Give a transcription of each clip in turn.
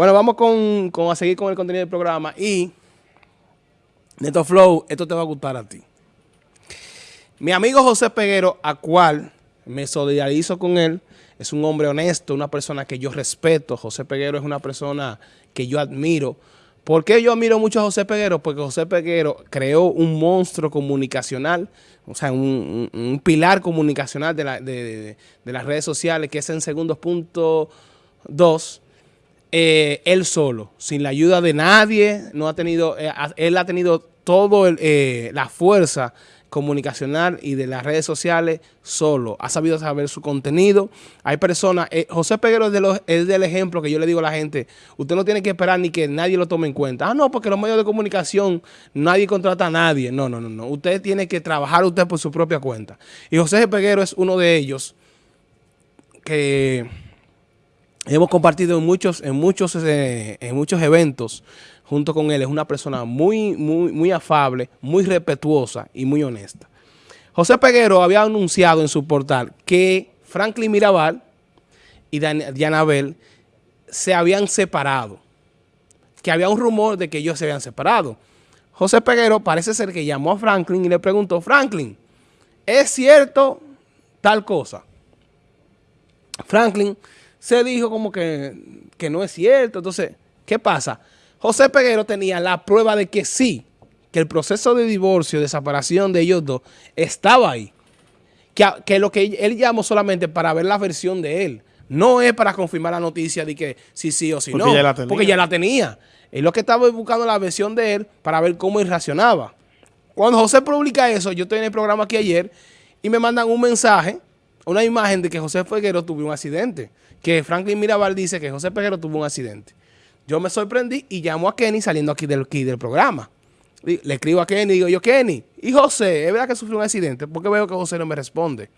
Bueno, vamos con, a seguir con el contenido del programa y Neto Flow, esto te va a gustar a ti. Mi amigo José Peguero, a cual me solidarizo con él, es un hombre honesto, una persona que yo respeto. José Peguero es una persona que yo admiro. ¿Por qué yo admiro mucho a José Peguero? Porque José Peguero creó un monstruo comunicacional, o sea, un, pilar comunicacional de, las redes sociales, que es en segundos punto dos, eh, él solo, sin la ayuda de nadie, no ha tenido, eh, él ha tenido todo eh, la fuerza comunicacional y de las redes sociales solo. Ha sabido saber su contenido. Hay personas, José Peguero es, es, del ejemplo que yo le digo a la gente, usted no tiene que esperar ni que nadie lo tome en cuenta. Ah, no, porque los medios de comunicación, nadie contrata a nadie. No, no, no, no. Usted tiene que trabajar usted por su propia cuenta. Y José Peguero es uno de ellos que hemos compartido en muchos, muchos, eh, muchos eventos junto con él es una persona muy, muy, muy afable, muy respetuosa y muy honesta. José Peguero había anunciado en su portal que Franklin Mirabal y Dianabel se habían separado, que había un rumor de que ellos se habían separado. José Peguero parece ser que llamó a Franklin y le preguntó, Franklin, ¿es cierto tal cosa? Franklin se dijo como que, que no es cierto. Entonces, ¿qué pasa? José Peguero tenía la prueba de que sí, que el proceso de divorcio, de separación de ellos dos, estaba ahí. Que, lo que él llamó solamente para ver la versión de él. No es para confirmar la noticia de que sí, sí o sí no. porque ya la tenía. Él lo que estaba buscando la versión de él para ver cómo él. Cuando José publica eso, yo estoy en el programa aquí ayer y me mandan un mensaje, una imagen de que José Peguero tuvo un accidente. Que Franklin Mirabal dice que José Peguero tuvo un accidente. Yo me sorprendí y llamo a Kenny saliendo aquí del, del programa. Le escribo a Kenny y digo yo, Kenny, ¿y José? ¿Es verdad que sufrió un accidente? Porque veo que José no me responde.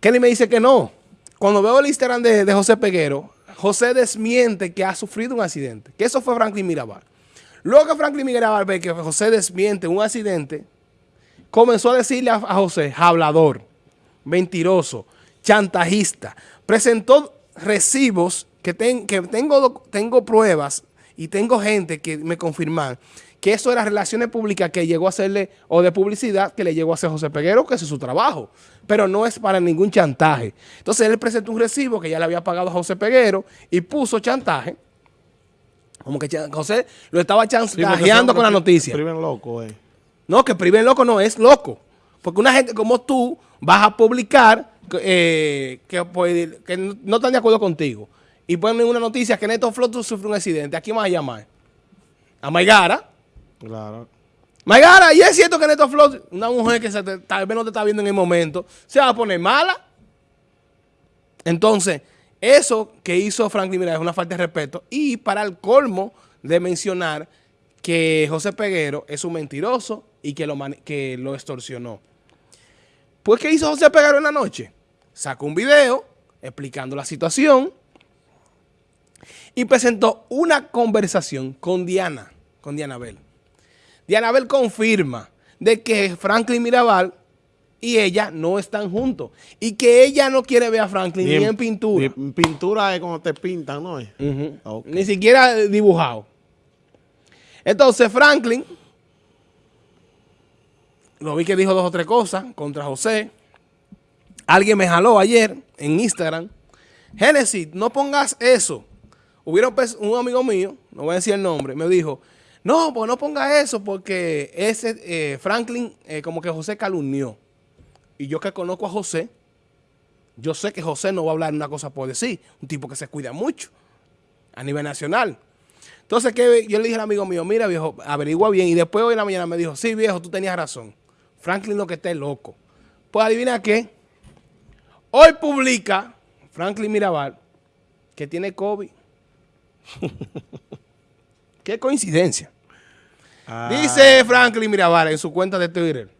Kenny me dice que no. Cuando veo el Instagram de, José Peguero, José desmiente que ha sufrido un accidente. Que eso fue Franklin Mirabal. Luego que Franklin Mirabal ve que José desmiente un accidente, comenzó a decirle a, a José, hablador, mentiroso, chantajista. Presentó recibos que, que tengo, tengo pruebas y tengo gente que me confirman que eso era relaciones públicas que llegó a hacerle, o de publicidad que le llegó a hacer José Peguero, que ese es su trabajo, pero no es para ningún chantaje. Entonces él presentó un recibo que ya le había pagado a José Peguero y puso chantaje, como que José lo estaba chantajeando con la noticia. Priven loco, eh. No, que priven loco no, es loco. Porque una gente como tú vas a publicar eh, que, pues, que no están de acuerdo contigo y ponen una noticia que Neto Flot sufre un accidente, ¿a quién vas a llamar? A Maigara. Claro. Maigara, y es cierto que Neto Flot, una mujer que tal vez no te está viendo en el momento, se va a poner mala. Entonces, eso que hizo Franklin Miranda es una falta de respeto. Y para el colmo de mencionar que José Peguero es un mentiroso y que lo, que lo extorsionó. Pues, ¿qué hizo José Peguero en la noche? Sacó un video explicando la situación y presentó una conversación con Diana, con Diana Bell. Diana Bell confirma de que Franklin Mirabal y ella no están juntos. Y que ella no quiere ver a Franklin ni, en, pintura. en pintura es cuando te pintan, ¿no? Ni siquiera dibujado. Entonces Franklin, lo vi que dijo dos o tres cosas contra José. Alguien me jaló ayer en Instagram. Génesis, no pongas eso. Hubieron un amigo mío, no voy a decir el nombre, me dijo, no, pues no ponga eso porque ese eh, Franklin eh, como que José calumnió. Y yo que conozco a José, yo sé que José no va a hablar una cosa por decir. Un tipo que se cuida mucho a nivel nacional. Entonces que yo le dije al amigo mío, mira viejo, averigua bien. Y después hoy en la mañana me dijo, sí viejo, tú tenías razón. Franklin lo que está es loco. Pues adivina qué. Hoy publica Franklin Mirabal que tiene COVID. Qué coincidencia. Ah. Dice Franklin Mirabal en su cuenta de Twitter.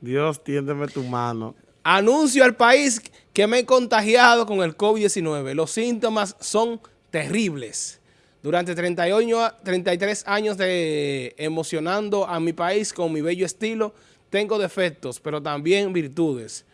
Dios, tiéndeme tu mano. Anuncio al país que me he contagiado con el COVID-19. Los síntomas son terribles. Durante 33 años de emocionando a mi país con mi bello estilo, tengo defectos, pero también virtudes.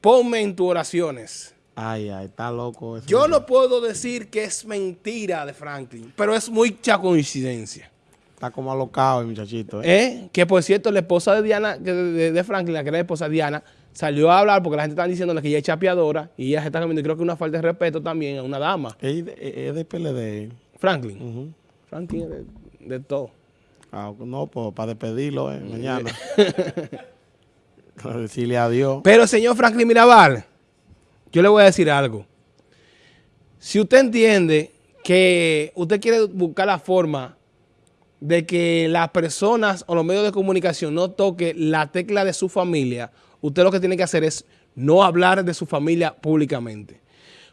Ponme en tus oraciones. Ay, ay, está loco eso. Yo no puedo decir que es mentira de Franklin, pero es mucha coincidencia. Está como alocado el muchachito. ¿eh? ¿Eh? Que por cierto, la esposa de Diana, de, Franklin, la que era la esposa de Diana, salió a hablar porque la gente está diciéndole que ella es chapeadora y ella se está comiendo, creo que una falta de respeto también a una dama. Es de, es de PLD. Franklin. Ujú. Franklin es de, de todo. Ah, no, pues para despedirlo eh, mañana. Para decirle adiós. Pero señor Franklin Mirabal, yo le voy a decir algo. Si usted entiende que usted quiere buscar la forma de que las personas o los medios de comunicación no toquen la tecla de su familia, usted lo que tiene que hacer es no hablar de su familia públicamente.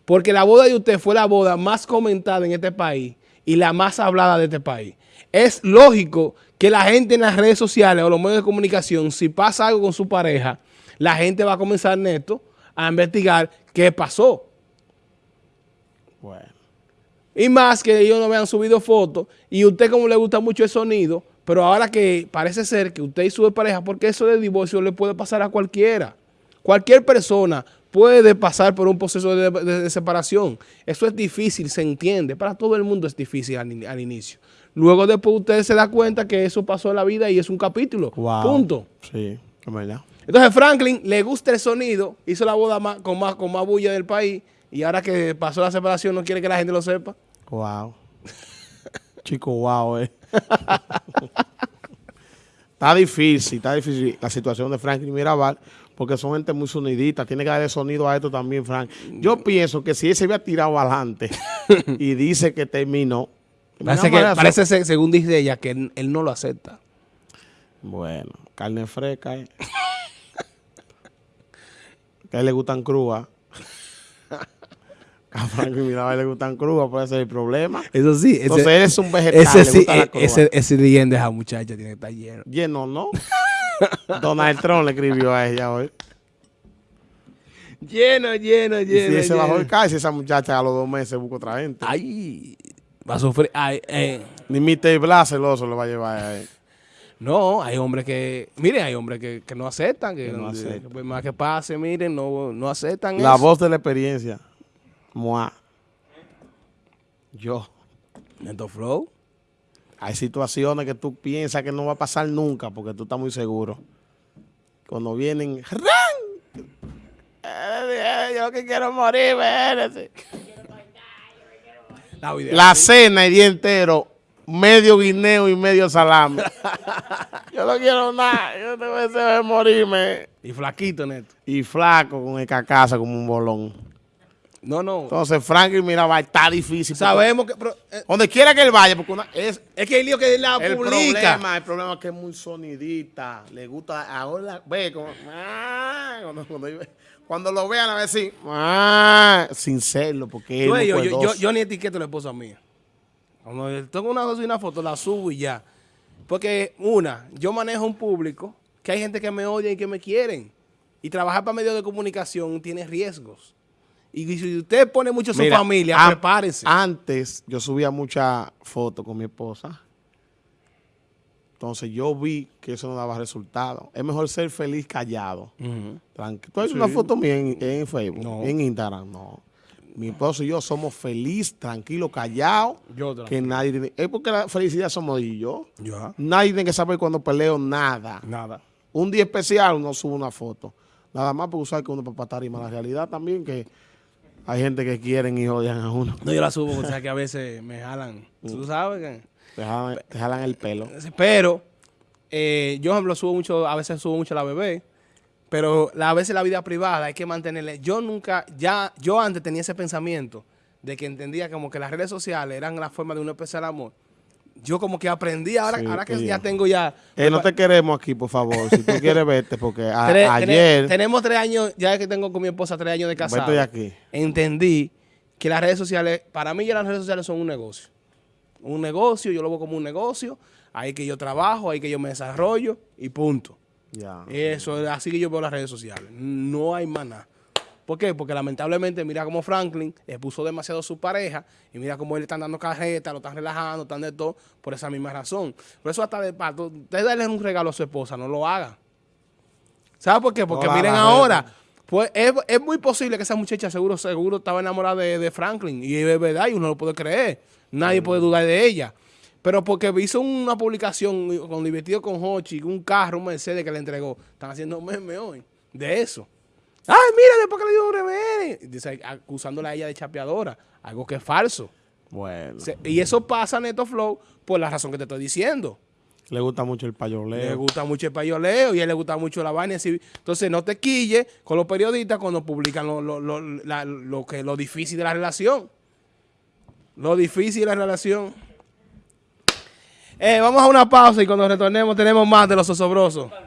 Porque la boda de usted fue la boda más comentada en este país y la más hablada de este país. Es lógico que la gente en las redes sociales o los medios de comunicación, si pasa algo con su pareja, la gente va a comenzar, Neto, a investigar qué pasó. Bueno. Y más que ellos no me han subido fotos y usted como le gusta mucho el sonido, pero ahora que parece ser que usted y su pareja, porque eso de divorcio le puede pasar a cualquiera. Cualquier persona puede pasar por un proceso de, de- de separación. Eso es difícil, se entiende. Para todo el mundo es difícil al inicio. Luego después usted se da cuenta que eso pasó en la vida y es un capítulo. Wow. Punto. Sí, es verdad. Entonces Franklin le gusta el sonido, hizo la boda más- con, más, con más bulla del país y ahora que pasó la separación no quiere que la gente lo sepa. Wow. Chico, wow, eh. está difícil, está difícil la situación de Franklin Mirabal, porque son gente muy sonidita. Tiene que darle sonido a esto también, Frank. Yo pienso que si él se había tirado adelante y dice que terminó. Parece, que, parece ser, según dice ella, que él, él no lo acepta. Bueno, carne fresca, eh. que a él le gustan crudas. A Franklin Mirabal le gustan crudas, puede ser el problema. Eso sí, Entonces él es un vegetal, ese, le sí, cruda. ese, ese de esa muchacha tiene que estar lleno. Lleno, ¿no? Donald Trump le escribió a ella hoy. Lleno, lleno, Y lleno. si él se bajó lleno. el caso, esa muchacha a los dos meses busca otra gente. Ay, va a sufrir. Ay, eh. Ni Mr. Blas celoso le va a llevar a él. No, hay hombres que, miren, hay hombres que, que no aceptan, que, Que no que aceptan. por más que pase, miren, no, no aceptan La eso. voz de la experiencia. Mua. Yo. Neto Flow. Hay situaciones que tú piensas que no va a pasar nunca porque tú estás muy seguro. Cuando vienen, ¡ran! Eh, Yo lo que quiero morir, espérate. La, cena el día entero, medio guineo y medio salame. yo no quiero nada, yo tengo deseo de morirme. Y flaquito, Neto. Y flaco con el cacaza como un bolón. No, no. Entonces, Franklin Mirabal está difícil. porque Sabemos que... pero, eh, Donde quiera que él vaya, porque una, es es que el lío que él la el publica. problema, el problema es que es muy sonidita. Le gusta, ahora ve como, ah, cuando, cuando, cuando lo vean a ver si, ah, sin serlo, porque él Yo, es yo, yo, yo, cuidadoso. yo ni etiqueto a la esposa mía. Cuando tengo una, una foto, la subo y ya. Porque, una, yo manejo un público que hay gente que me odia y que me quieren. Y trabajar para medios de comunicación tiene riesgos. Y si usted pone mucho su Mira, familia, prepárese. Antes yo subía muchas fotos con mi esposa. Entonces yo vi que eso no daba resultado. Es mejor ser feliz callado. Ujú. Tranqui- ¿Tú has visto Sí. una foto mía en, en Facebook? No. En Instagram, no. Mi esposo y yo somos feliz, tranquilo, callado. Yo otra. Que nadie tiene- Es porque la felicidad somos y yo. Nadie tiene que saber cuando peleo nada. Nada. Un día especial uno sube una foto. Nada más porque usar que uno para tarima. La realidad también que hay gente que quieren y odian a uno. No, yo la subo, o sea que a veces me jalan. Mm. Tú sabes que... Te jalan, te jalan el pelo. Pero eh, yo, por ejemplo, subo mucho, a veces subo mucho a la bebé, pero la- a veces la vida privada hay que mantenerle. Yo nunca, ya, yo antes tenía ese pensamiento de que entendía como que las redes sociales eran la forma de uno expresar amor. Yo como que aprendí, ahora, Sí, ahora que ya tengo ya... Eh, no te queremos aquí, por favor. Si tú quieres verte, porque a- Tres- ayer... tene- tenemos tres años, ya que tengo con mi esposa tres años de casado. De aquí. Entendí que las redes sociales, para mí ya las redes sociales son un negocio. Un negocio, yo lo veo como un negocio. Ahí que yo trabajo, ahí que yo me desarrollo y punto. Ya. Eso es así que yo veo las redes sociales. No hay más nada. ¿Por qué? Porque lamentablemente mira como Franklin expuso demasiado a su pareja y mira cómo él están dando carreta, lo están relajando, están de todo, por esa misma razón. Por eso hasta de pato, usted darle un regalo a su esposa, no lo haga. ¿Sabe por qué? Porque No miren ahora, Pues es, es muy posible que esa muchacha seguro, seguro estaba enamorada de, de Franklin. Y es verdad, y uno lo puede creer. Nadie puede dudar de ella. Pero porque hizo una publicación con divertido con Hochi, un carro, un Mercedes que le entregó. Están haciendo meme hoy de eso. Ay, mira, después que le dio un. Dice, acusándola a ella de chapeadora. Algo que es falso. Bueno. Se- y eso pasa, Neto Flow, por la razón que te estoy diciendo. Le gusta mucho el Le payoleo. gusta mucho el payoleo y a él le gusta mucho la vaina. así. Entonces, no te quilles con los periodistas cuando publican lo, lo- lo- la- lo que, lo difícil de la relación. Lo difícil de la relación. Eh, vamos a una pausa y cuando retornemos tenemos más de los osobrosos.